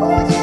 Oh,